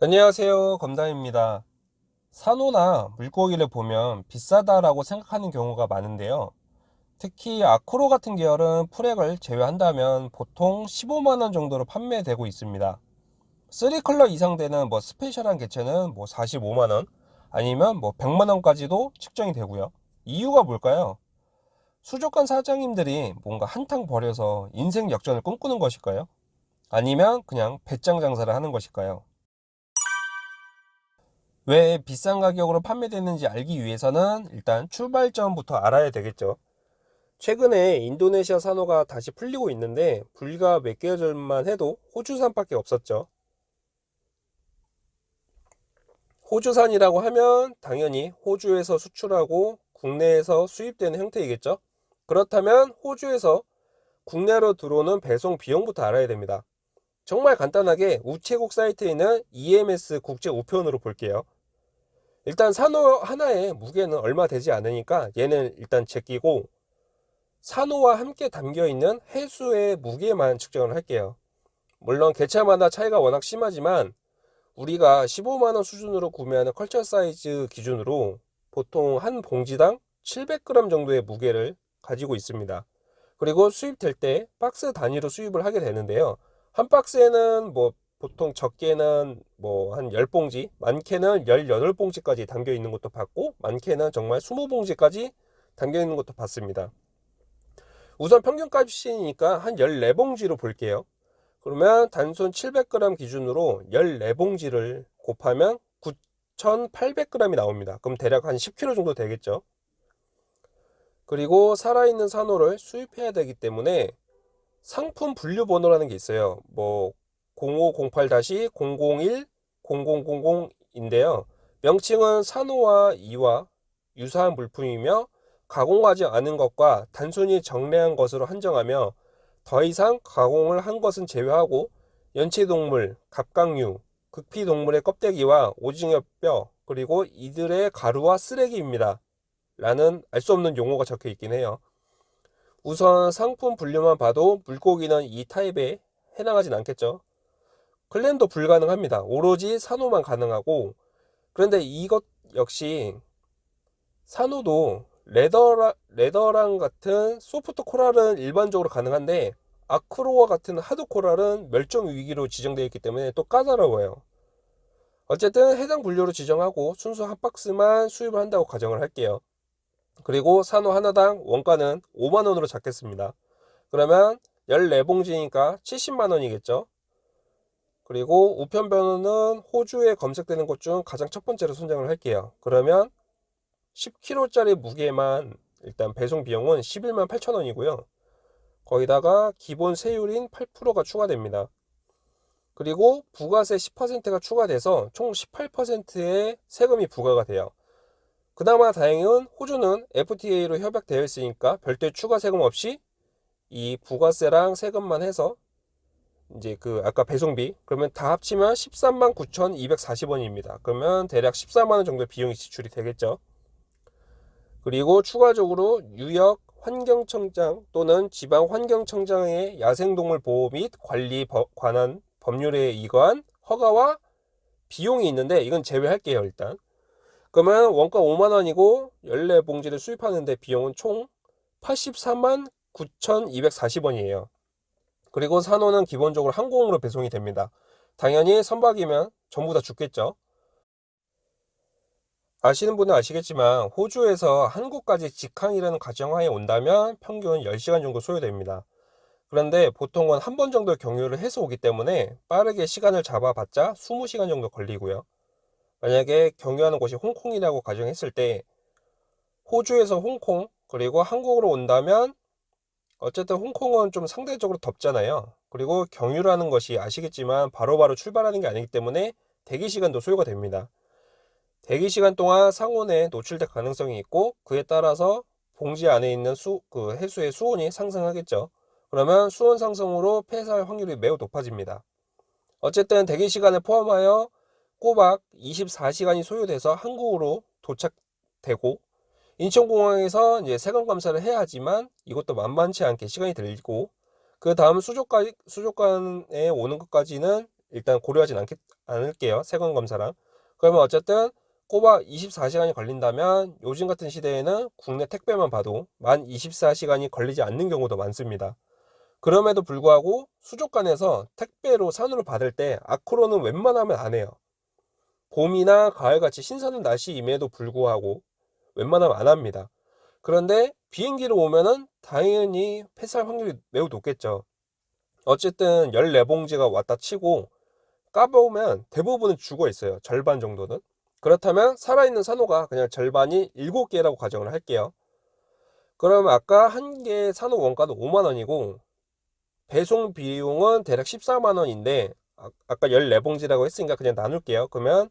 안녕하세요 검담입니다 산호나 물고기를 보면 비싸다라고 생각하는 경우가 많은데요 특히 아크로 같은 계열은 풀액을 제외한다면 보통 15만원 정도로 판매되고 있습니다 3컬러 이상 되는 뭐 스페셜한 개체는 뭐 45만원 아니면 뭐 100만원까지도 측정이 되고요 이유가 뭘까요? 수족관 사장님들이 뭔가 한탕 버려서 인생 역전을 꿈꾸는 것일까요? 아니면 그냥 배짱 장사를 하는 것일까요? 왜 비싼 가격으로 판매되는지 알기 위해서는 일단 출발점부터 알아야 되겠죠. 최근에 인도네시아 산호가 다시 풀리고 있는데 불과 몇 개월 전만 해도 호주산밖에 없었죠. 호주산이라고 하면 당연히 호주에서 수출하고 국내에서 수입되는 형태이겠죠. 그렇다면 호주에서 국내로 들어오는 배송 비용부터 알아야 됩니다. 정말 간단하게 우체국 사이트에 있는 EMS 국제 우편으로 볼게요. 일단 산호 하나의 무게는 얼마 되지 않으니까 얘는 일단 제끼고 산호와 함께 담겨있는 해수의 무게만 측정을 할게요. 물론 개체마다 차이가 워낙 심하지만 우리가 15만원 수준으로 구매하는 컬처 사이즈 기준으로 보통 한 봉지당 700g 정도의 무게를 가지고 있습니다. 그리고 수입될 때 박스 단위로 수입을 하게 되는데요. 한 박스에는 뭐 보통 적게는 뭐 한 10봉지, 많게는 18봉지까지 담겨 있는 것도 봤고 많게는 정말 20봉지까지 담겨 있는 것도 봤습니다. 우선 평균값이니까 한 14봉지로 볼게요. 그러면 단순 700g 기준으로 14봉지를 곱하면 9,800g이 나옵니다. 그럼 대략 한 10kg 정도 되겠죠. 그리고 살아있는 산호를 수입해야 되기 때문에 상품 분류 번호라는 게 있어요. 뭐 0508-001-0000인데요. 명칭은 산호와 이와 유사한 물품이며 가공하지 않은 것과 단순히 정례한 것으로 한정하며 더 이상 가공을 한 것은 제외하고 연체동물, 갑각류, 극피동물의 껍데기와 오징어 뼈 그리고 이들의 가루와 쓰레기입니다. 라는 알 수 없는 용어가 적혀 있긴 해요. 우선 상품 분류만 봐도 물고기는 이 타입에 해당하진 않겠죠. 클랜도 불가능합니다. 오로지 산호만 가능하고 그런데 이것 역시 산호도 레더라, 레더랑 같은 소프트 코랄은 일반적으로 가능한데 아크로와 같은 하드 코랄은 멸종 위기로 지정되어 있기 때문에 또 까다로워요. 어쨌든 해당 분류로 지정하고 순수 한 박스만 수입을 한다고 가정을 할게요. 그리고 산호 하나당 원가는 5만원으로 잡겠습니다. 그러면 14봉지니까 70만원이겠죠. 그리고 우편 번호는 호주에 검색되는 것 중 가장 첫 번째로 선정을 할게요. 그러면 10kg짜리 무게만 일단 배송 비용은 11만 8천 원이고요. 거기다가 기본 세율인 8%가 추가됩니다. 그리고 부가세 10%가 추가돼서 총 18%의 세금이 부과가 돼요. 그나마 다행은 호주는 FTA로 협약되어 있으니까 별도의 추가 세금 없이 이 부가세랑 세금만 해서 이제 그 아까 배송비 그러면 다 합치면 13만 9,240원입니다. 그러면 대략 14만 원 정도 비용이 지출이 되겠죠. 그리고 추가적으로 유역 환경청장 또는 지방 환경청장의 야생동물 보호 및 관리 관한 법률에 의거한 허가와 비용이 있는데 이건 제외할게요 일단 그러면 원가 5만원이고 14봉지를 수입하는데 비용은 총 84만 9,240원이에요 그리고 산호는 기본적으로 항공으로 배송이 됩니다. 당연히 선박이면 전부 다 죽겠죠. 아시는 분은 아시겠지만 호주에서 한국까지 직항이라는 가정하에 온다면 평균 10시간 정도 소요됩니다. 그런데 보통은 한 번 정도 경유를 해서 오기 때문에 빠르게 시간을 잡아봤자 20시간 정도 걸리고요. 만약에 경유하는 곳이 홍콩이라고 가정했을 때 호주에서 홍콩 그리고 한국으로 온다면 어쨌든 홍콩은 좀 상대적으로 덥잖아요. 그리고 경유라는 것이 아시겠지만 바로바로 바로 출발하는 게 아니기 때문에 대기 시간도 소요가 됩니다. 대기 시간 동안 상온에 노출될 가능성이 있고 그에 따라서 봉지 안에 있는 수, 그 해수의 수온이 상승하겠죠. 그러면 수온 상승으로 폐사할 확률이 매우 높아집니다. 어쨌든 대기 시간을 포함하여 꼬박 24시간이 소요돼서 한국으로 도착되고 인천공항에서 이제 세관 검사를 해야 하지만 이것도 만만치 않게 시간이 들고 그 다음 수족관, 수족관에 오는 것까지는 일단 고려하진 않겠, 않을게요. 세관 검사랑. 그러면 어쨌든 꼬박 24시간이 걸린다면 요즘 같은 시대에는 국내 택배만 봐도 만 24시간이 걸리지 않는 경우도 많습니다. 그럼에도 불구하고 수족관에서 택배로 산으로 받을 때 아크로는 웬만하면 안 해요. 봄이나 가을같이 신선한 날씨임에도 불구하고 웬만하면 안 합니다. 그런데 비행기로 오면은 당연히 폐사할 확률이 매우 높겠죠. 어쨌든 14봉지가 왔다 치고 까보면 대부분은 죽어 있어요. 절반 정도는. 그렇다면 살아있는 산호가 그냥 절반이 7개라고 가정을 할게요. 그러면 아까 한개 산호 원가도 5만원이고 배송 비용은 대략 14만원인데 아, 아까 14봉지라고 했으니까 그냥 나눌게요. 그러면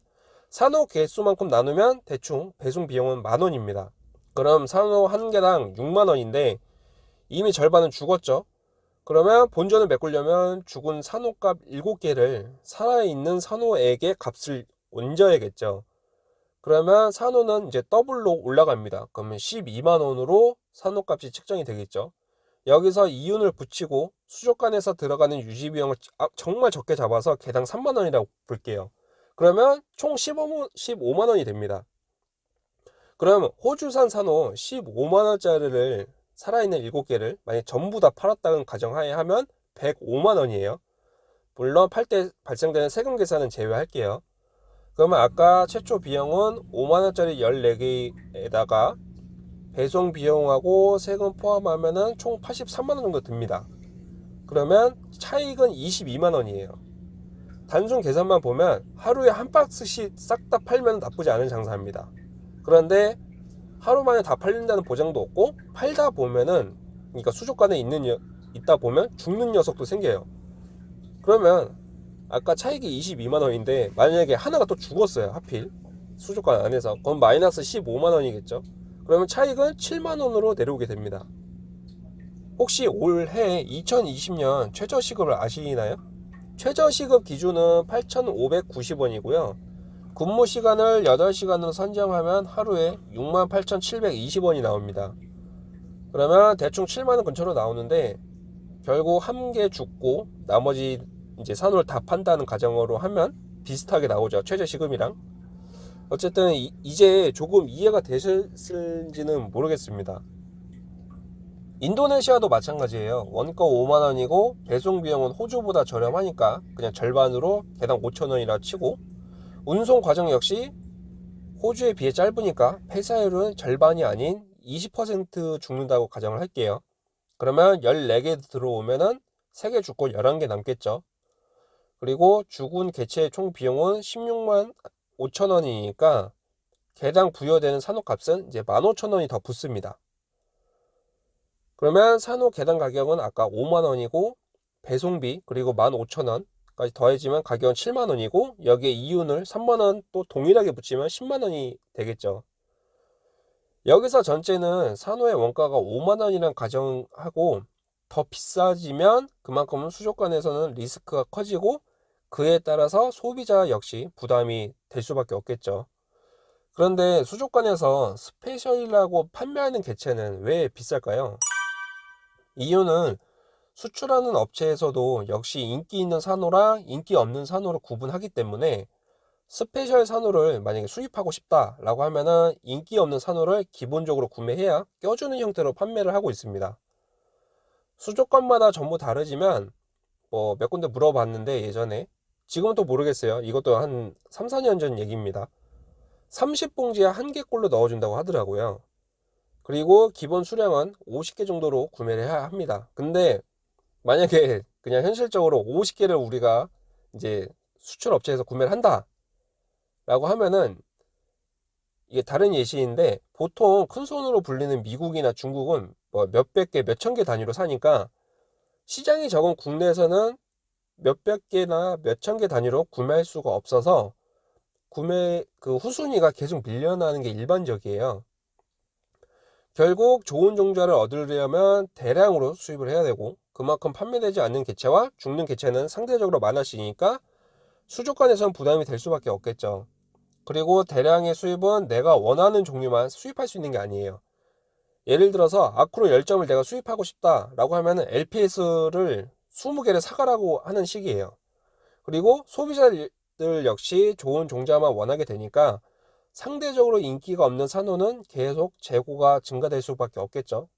산호 개수만큼 나누면 대충 배송 비용은 만원입니다. 그럼 산호 한 개당 6만원인데 이미 절반은 죽었죠. 그러면 본전을 메꾸려면 죽은 산호값 7개를 살아있는 산호에게 값을 얹어야겠죠. 그러면 산호는 이제 더블로 올라갑니다. 그러면 12만원으로 산호값이 책정이 되겠죠. 여기서 이윤을 붙이고 수족관에서 들어가는 유지비용을 아, 정말 적게 잡아서 개당 3만원이라고 볼게요. 그러면 총 15만, 15만원이 됩니다. 그럼 호주산 산호 15만원짜리를 살아있는 7개를 만약 전부 다 팔았다는 가정하에 하면 105만원이에요. 물론 팔 때 발생되는 세금 계산은 제외할게요. 그러면 아까 최초 비용은 5만원짜리 14개에다가 배송 비용하고 세금 포함하면 총 83만원 정도 듭니다. 그러면 차익은 22만원이에요. 단순 계산만 보면 하루에 한 박스씩 싹 다 팔면 나쁘지 않은 장사입니다. 그런데 하루 만에 다 팔린다는 보장도 없고 팔다 보면은 그러니까 수족관에 있는 있다 보면 죽는 녀석도 생겨요. 그러면 아까 차익이 22만 원인데 만약에 하나가 또 죽었어요 하필 수족관 안에서 그럼 마이너스 15만 원이겠죠 그러면 차익은 7만 원으로 내려오게 됩니다 혹시 올해 2020년 최저시급을 아시나요? 최저시급 기준은 8,590원이고요 근무 시간을 8시간으로 선정하면 하루에 68,720원이 나옵니다 그러면 대충 7만원 근처로 나오는데 결국 한 개 죽고 나머지 이제 산호를 다 판다는 가정으로 하면 비슷하게 나오죠. 최저시급이랑. 어쨌든 이, 제 조금 이해가 되셨을지는 모르겠습니다. 인도네시아도 마찬가지예요. 원가 5만원이고 배송 비용은 호주보다 저렴하니까 그냥 절반으로 개당 5천원이라 치고 운송 과정 역시 호주에 비해 짧으니까 폐사율은 절반이 아닌 20% 죽는다고 가정을 할게요. 그러면 14개 들어오면 은 3개 죽고 11개 남겠죠. 그리고 죽은 개체의 총 비용은 16만 5천 원이니까 개당 부여되는 산호값은 이제 15,000원이 더 붙습니다. 그러면 산호 개당 가격은 아까 5만 원이고 배송비 그리고 15,000원까지 더해지면 가격은 7만 원이고 여기에 이윤을 3만 원 또 동일하게 붙이면 10만 원이 되겠죠. 여기서 전체는 산호의 원가가 5만 원이란 가정하고 더 비싸지면 그만큼 수족관에서는 리스크가 커지고 그에 따라서 소비자 역시 부담이 될 수밖에 없겠죠. 그런데 수족관에서 스페셜이라고 판매하는 개체는 왜 비쌀까요? 이유는 수출하는 업체에서도 역시 인기 있는 산호랑 인기 없는 산호를 구분하기 때문에 스페셜 산호를 만약에 수입하고 싶다라고 하면은 인기 없는 산호를 기본적으로 구매해야 껴주는 형태로 판매를 하고 있습니다. 수족관마다 전부 다르지만 뭐 몇 군데 물어봤는데 예전에 지금은 또 모르겠어요. 이것도 한 3, 4년 전 얘기입니다. 30봉지에 한 개꼴로 넣어준다고 하더라고요. 그리고 기본 수량은 50개 정도로 구매를 해야 합니다. 근데 만약에 그냥 현실적으로 50개를 우리가 이제 수출 업체에서 구매를 한다 라고 하면은 이게 다른 예시인데 보통 큰 손으로 불리는 미국이나 중국은 뭐 몇백 개, 몇천 개 단위로 사니까 시장이 적은 국내에서는 몇백 개나 몇천 개 단위로 구매할 수가 없어서 구매 그 후순위가 계속 밀려나는 게 일반적이에요. 결국 좋은 종자를 얻으려면 대량으로 수입을 해야 되고 그만큼 판매되지 않는 개체와 죽는 개체는 상대적으로 많아지니까 수족관에선 부담이 될 수밖에 없겠죠. 그리고 대량의 수입은 내가 원하는 종류만 수입할 수 있는 게 아니에요. 예를 들어서 아크로 10점을 내가 수입하고 싶다 라고 하면 LPS를 20개를 사가라고 하는 식이에요. 그리고 소비자들 역시 좋은 종자만 원하게 되니까 상대적으로 인기가 없는 산호는 계속 재고가 증가될 수밖에 없겠죠.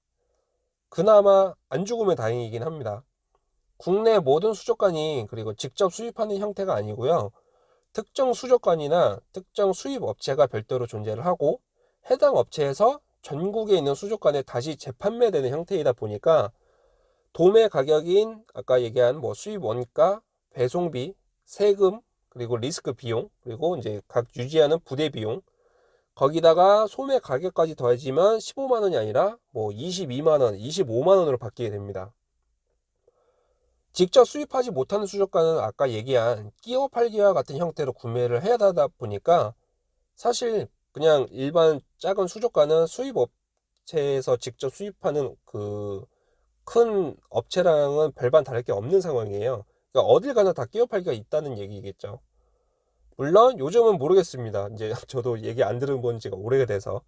그나마 안 죽으면 다행이긴 합니다. 국내 모든 수족관이 그리고 직접 수입하는 형태가 아니고요. 특정 수족관이나 특정 수입 업체가 별도로 존재를 하고 해당 업체에서 전국에 있는 수족관에 다시 재판매되는 형태이다 보니까 도매 가격인 아까 얘기한 뭐 수입 원가, 배송비, 세금, 그리고 리스크 비용, 그리고 이제 각 유지하는 부대 비용, 거기다가 소매 가격까지 더해지면 15만 원이 아니라 뭐 22만 원, 25만 원으로 바뀌게 됩니다. 직접 수입하지 못하는 수족관은 아까 얘기한 끼어 팔기와 같은 형태로 구매를 해야 하다 보니까 사실 그냥 일반 작은 수족관은 수입 업체에서 직접 수입하는 그 큰 업체랑은 별반 다를 게 없는 상황이에요. 그러니까 어딜 가나 다 끼어 팔기가 있다는 얘기겠죠. 물론 요즘은 모르겠습니다. 이제 저도 얘기 안 들은 지가 오래돼서.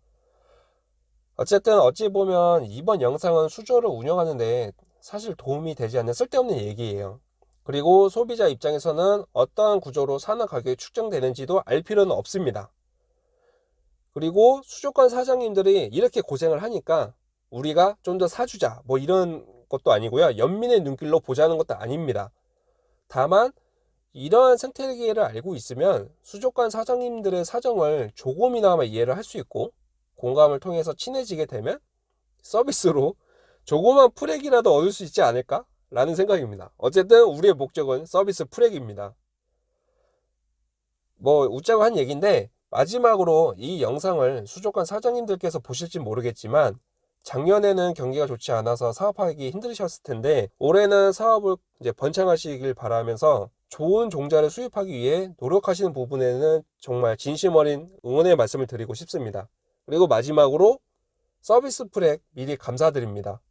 어쨌든 어찌 보면 이번 영상은 수조를 운영하는데 사실 도움이 되지 않는 쓸데없는 얘기예요. 그리고 소비자 입장에서는 어떠한 구조로 산업 가격이 축정되는지도 알 필요는 없습니다. 그리고 수족관 사장님들이 이렇게 고생을 하니까 우리가 좀 더 사주자 뭐 이런 것도 아니고요 연민의 눈길로 보자는 것도 아닙니다 다만 이러한 생태계를 알고 있으면 수족관 사장님들의 사정을 조금이나마 이해를 할 수 있고 공감을 통해서 친해지게 되면 서비스로 조그만 풀액이라도 얻을 수 있지 않을까? 라는 생각입니다 어쨌든 우리의 목적은 서비스 풀액입니다 뭐 웃자고 한 얘기인데 마지막으로 이 영상을 수족관 사장님들께서 보실지 모르겠지만 작년에는 경기가 좋지 않아서 사업하기 힘드셨을 텐데 올해는 사업을 이제 번창하시길 바라면서 좋은 종자를 수입하기 위해 노력하시는 부분에는 정말 진심 어린 응원의 말씀을 드리고 싶습니다. 그리고 마지막으로 서비스 프랙 미리 감사드립니다.